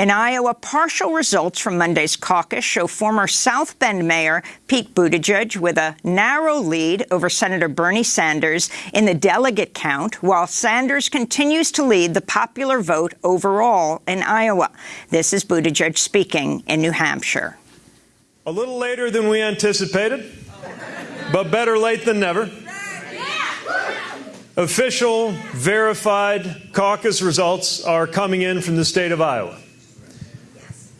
In Iowa, partial results from Monday's caucus show former South Bend Mayor Pete Buttigieg with a narrow lead over Senator Bernie Sanders in the delegate count, while Sanders continues to lead the popular vote overall in Iowa. This is Buttigieg speaking in New Hampshire. A little later than we anticipated, but better late than never. Official, verified caucus results are coming in from the state of Iowa.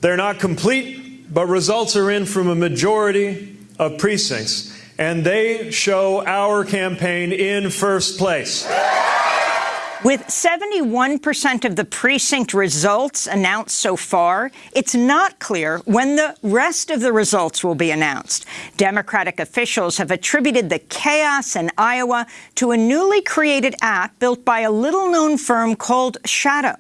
They're not complete, but results are in from a majority of precincts, and they show our campaign in first place. With 71% of the precinct results announced so far, it's not clear when the rest of the results will be announced. Democratic officials have attributed the chaos in Iowa to a newly created app built by a little-known firm called Shadow.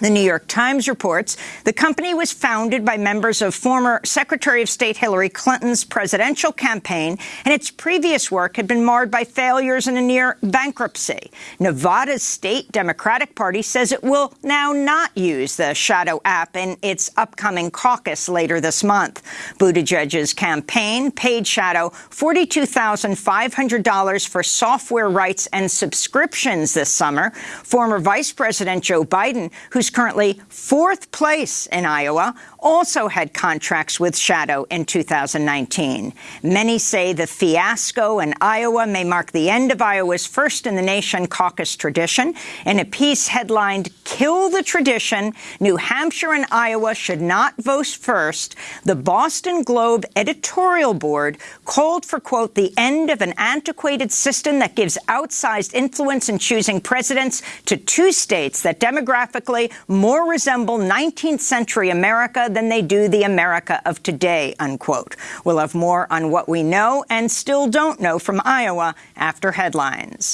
The New York Times reports the company was founded by members of former Secretary of State Hillary Clinton's presidential campaign, and its previous work had been marred by failures and a near bankruptcy. Nevada's state Democratic Party says it will now not use the Shadow app in its upcoming caucus later this month. Buttigieg's campaign paid Shadow $42,500 for software rights and subscriptions this summer. Former Vice President Joe Biden, who's currently fourth place in Iowa, also had contracts with Shadow in 2019. Many say the fiasco in Iowa may mark the end of Iowa's first-in-the-nation caucus tradition. In a piece headlined, Kill the Tradition, New Hampshire and Iowa should not vote first, the Boston Globe editorial board called for, quote, the end of an antiquated system that gives outsized influence in choosing presidents to two states that demographically more resemble 19th century America than they do the America of today, unquote. We'll have more on what we know and still don't know from Iowa after headlines.